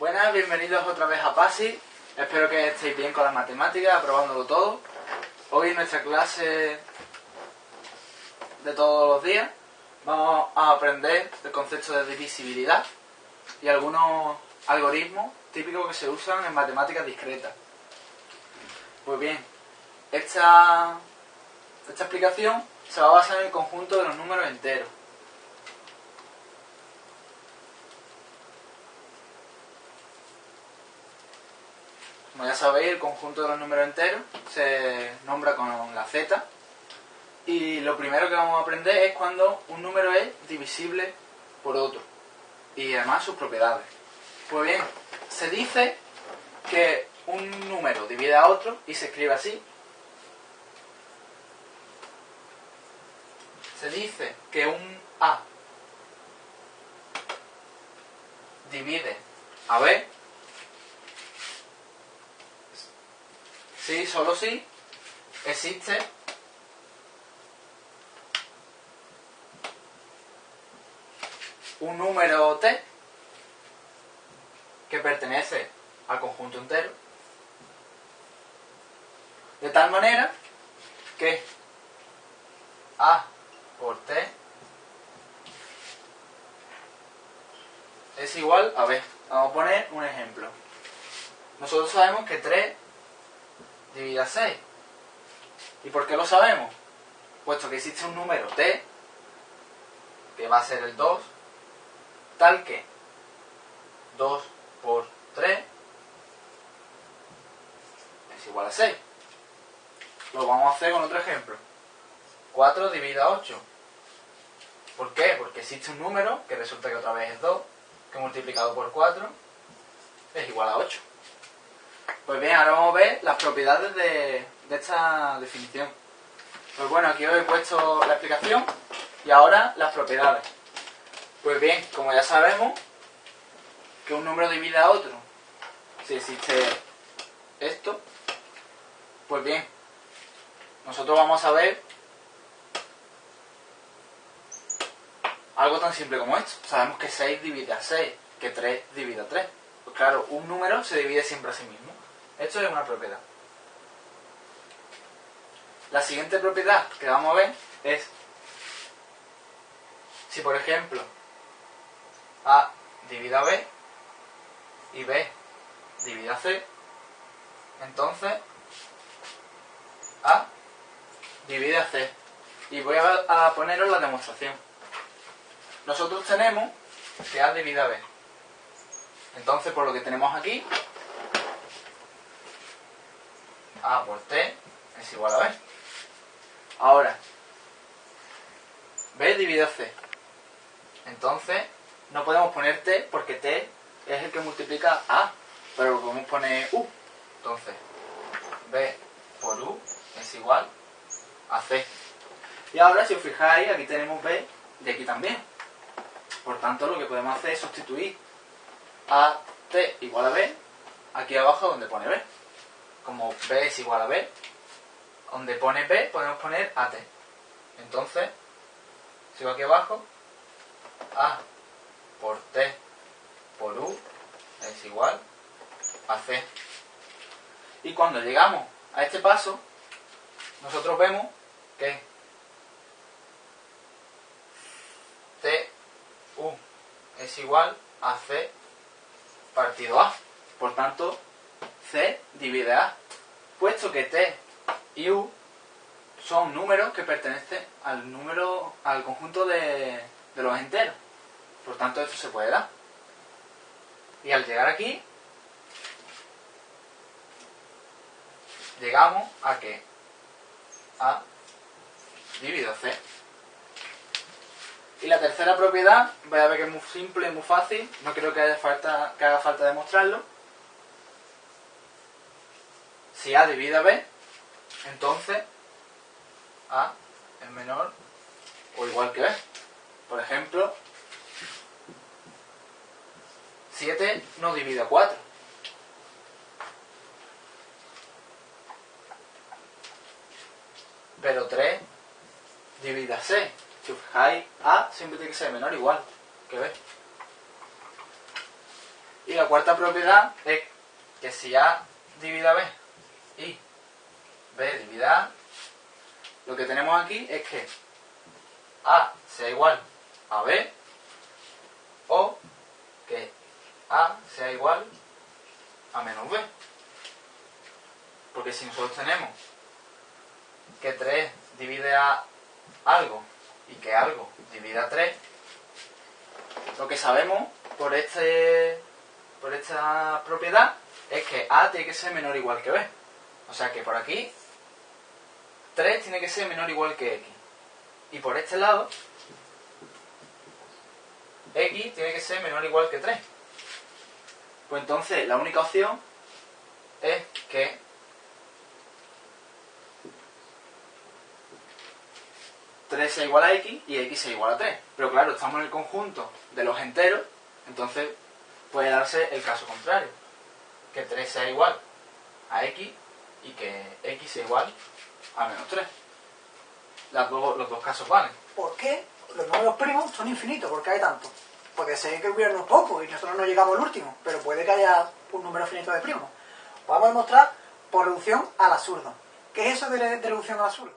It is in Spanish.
Buenas, bienvenidos otra vez a PASI. Espero que estéis bien con las matemáticas, aprobándolo todo. Hoy en nuestra clase de todos los días vamos a aprender el concepto de divisibilidad y algunos algoritmos típicos que se usan en matemáticas discretas. Pues bien, esta, esta explicación se va a basar en el conjunto de los números enteros. Como ya sabéis, el conjunto de los números enteros se nombra con la z. Y lo primero que vamos a aprender es cuando un número es divisible por otro. Y además sus propiedades. Pues bien, se dice que un número divide a otro y se escribe así. Se dice que un A divide a B si, solo si existe un número t que pertenece al conjunto entero de tal manera que a por t es igual a b. Vamos a poner un ejemplo. Nosotros sabemos que 3 divide a 6. ¿Y por qué lo sabemos? Puesto que existe un número t, que va a ser el 2, tal que 2 por 3 es igual a 6. Lo vamos a hacer con otro ejemplo. 4 divide a 8. ¿Por qué? Porque existe un número, que resulta que otra vez es 2, que multiplicado por 4 es igual a 8. Pues bien, ahora vamos a ver las propiedades de, esta definición. Pues bueno, aquí os he puesto la explicación y ahora las propiedades. Pues bien, como ya sabemos, que un número divide a otro, si existe esto, pues bien, nosotros vamos a ver algo tan simple como esto. Sabemos que 6 divide a 6, que 3 divide a 3. Pues claro, un número se divide siempre a sí mismo. Esto es una propiedad. La siguiente propiedad que vamos a ver es si por ejemplo A divide a B y B divide a C, entonces A divide a C. Y voy a, poneros la demostración. Nosotros tenemos que A divide a B. Entonces, por lo que tenemos aquí, A por T es igual a B. Ahora, B divide a C. Entonces, no podemos poner T porque T es el que multiplica A, pero podemos poner U. Entonces, B por U es igual a C. Y ahora, si os fijáis, aquí tenemos B y aquí también. Por tanto, lo que podemos hacer es sustituir a T igual a B aquí abajo donde pone B. Como B es igual a B, donde pone B podemos poner AT. Entonces, sigo aquí abajo, A por T por U es igual a C. Y cuando llegamos a este paso, nosotros vemos que T U es igual a C partido A. Por tanto, C divide A. Puesto que T y U son números que pertenecen al número, al conjunto de, de los enteros. Por tanto, esto se puede dar. Y al llegar aquí, llegamos a que A dividido C. Y la tercera propiedad, voy a ver que es muy simple, muy fácil, no creo que, haya falta, que haga falta demostrarlo. Si A divide a B, entonces A es menor o igual que B. Por ejemplo, 7 no divide a 4. Pero 3 divide a 6. Si A siempre tiene que ser menor o igual que B. Y la cuarta propiedad es que si A divide a B y B divide a lo que tenemos aquí es que A sea igual a B o que A sea igual a menos B. Porque si nosotros tenemos que 3 divide a algo y que algo divide a 3, lo que sabemos por, este, por esta propiedad es que A tiene que ser menor o igual que B. O sea que por aquí 3 tiene que ser menor o igual que X. Y por este lado X tiene que ser menor o igual que 3. Pues entonces la única opción es que sea igual a x y x sea igual a 3. Pero claro, estamos en el conjunto de los enteros, entonces puede darse el caso contrario. Que 3 sea igual a x y que x igual a menos 3. Las dos, los dos casos valen. ¿Por qué los números primos son infinitos? ¿Por qué hay tantos? Porque sé que hubiera unos pocos y nosotros no llegamos al último, pero puede que haya un número finito de primos. Vamos a demostrar por reducción al absurdo. ¿Qué es eso de reducción al absurdo?